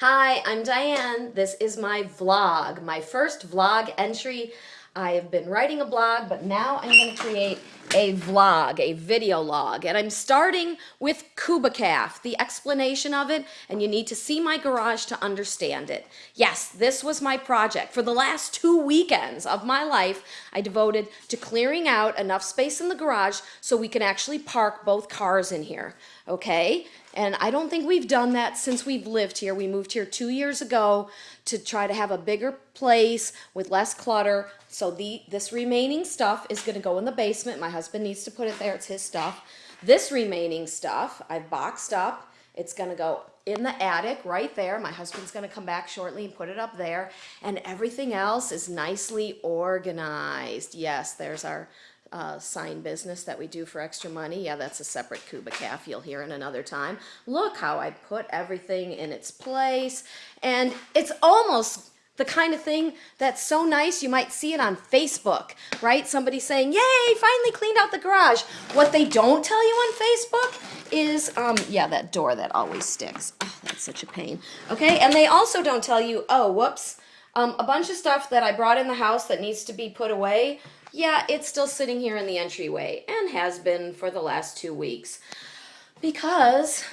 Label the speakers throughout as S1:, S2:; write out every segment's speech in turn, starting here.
S1: Hi, I'm Diane. This is my vlog, my first vlog entry. I have been writing a blog, but now I'm going to create a vlog, a video log. And I'm starting with Kubacaf, the explanation of it, and you need to see my garage to understand it. Yes, this was my project. For the last two weekends of my life, I devoted to clearing out enough space in the garage so we can actually park both cars in here, okay? And I don't think we've done that since we've lived here. We moved here two years ago to try to have a bigger place with less clutter. So the this remaining stuff is going to go in the basement. My husband needs to put it there. It's his stuff. This remaining stuff I've boxed up. It's going to go in the attic right there. My husband's going to come back shortly and put it up there. And everything else is nicely organized. Yes, there's our uh, sign business that we do for extra money. Yeah, that's a separate Kubacaf you'll hear in another time. Look how I put everything in its place. And it's almost the kind of thing that's so nice you might see it on Facebook, right? Somebody saying, yay, finally cleaned out the garage. What they don't tell you on Facebook is, um, yeah, that door that always sticks. Oh, that's such a pain. Okay, and they also don't tell you, oh, whoops, um, a bunch of stuff that I brought in the house that needs to be put away yeah, it's still sitting here in the entryway and has been for the last two weeks because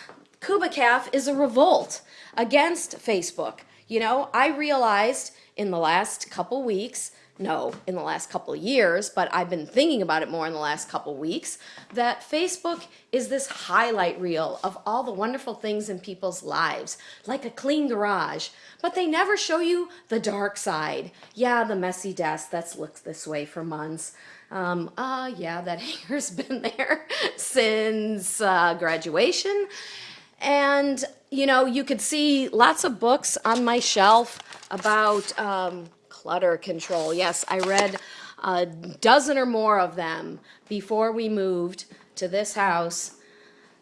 S1: Kubacaf is a revolt against Facebook. You know, I realized in the last couple weeks no, in the last couple years, but I've been thinking about it more in the last couple weeks, that Facebook is this highlight reel of all the wonderful things in people's lives, like a clean garage, but they never show you the dark side. Yeah, the messy desk that's looked this way for months. Um, uh, yeah, that hanger's been there since uh, graduation. And, you know, you could see lots of books on my shelf about um, clutter control. Yes, I read a dozen or more of them before we moved to this house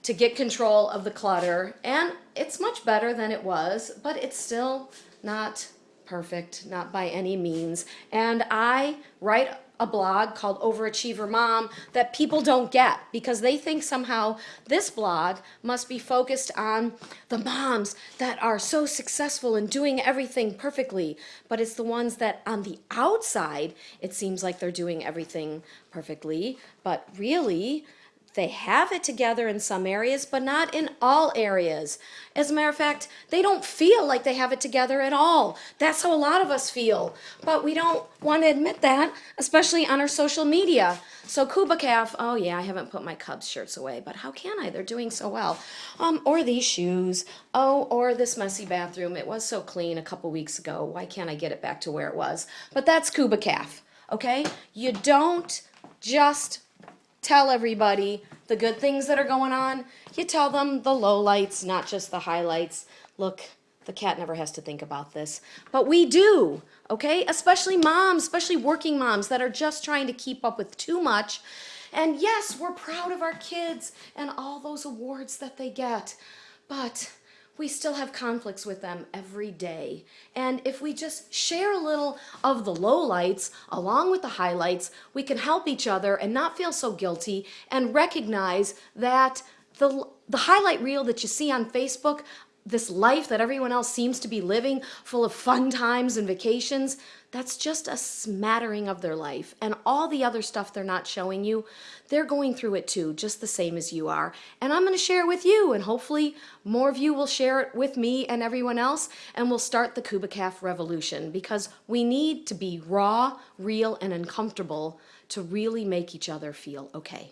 S1: to get control of the clutter. And it's much better than it was, but it's still not perfect, not by any means. And I write a blog called Overachiever Mom that people don't get because they think somehow this blog must be focused on the moms that are so successful in doing everything perfectly. But it's the ones that on the outside, it seems like they're doing everything perfectly. But really, they have it together in some areas, but not in all areas. As a matter of fact, they don't feel like they have it together at all. That's how a lot of us feel. But we don't want to admit that, especially on our social media. So Kubacaf, oh yeah, I haven't put my Cubs shirts away, but how can I? They're doing so well. Um, or these shoes. Oh, or this messy bathroom. It was so clean a couple weeks ago. Why can't I get it back to where it was? But that's Kubacaf, okay? You don't just tell everybody the good things that are going on. You tell them the low lights, not just the highlights. Look, the cat never has to think about this, but we do, okay? Especially moms, especially working moms that are just trying to keep up with too much. And yes, we're proud of our kids and all those awards that they get, but we still have conflicts with them every day. And if we just share a little of the lowlights along with the highlights, we can help each other and not feel so guilty and recognize that the, the highlight reel that you see on Facebook, this life that everyone else seems to be living full of fun times and vacations, that's just a smattering of their life. And all the other stuff they're not showing you, they're going through it too, just the same as you are. And I'm going to share it with you, and hopefully more of you will share it with me and everyone else, and we'll start the Kubacaf revolution because we need to be raw, real, and uncomfortable to really make each other feel okay.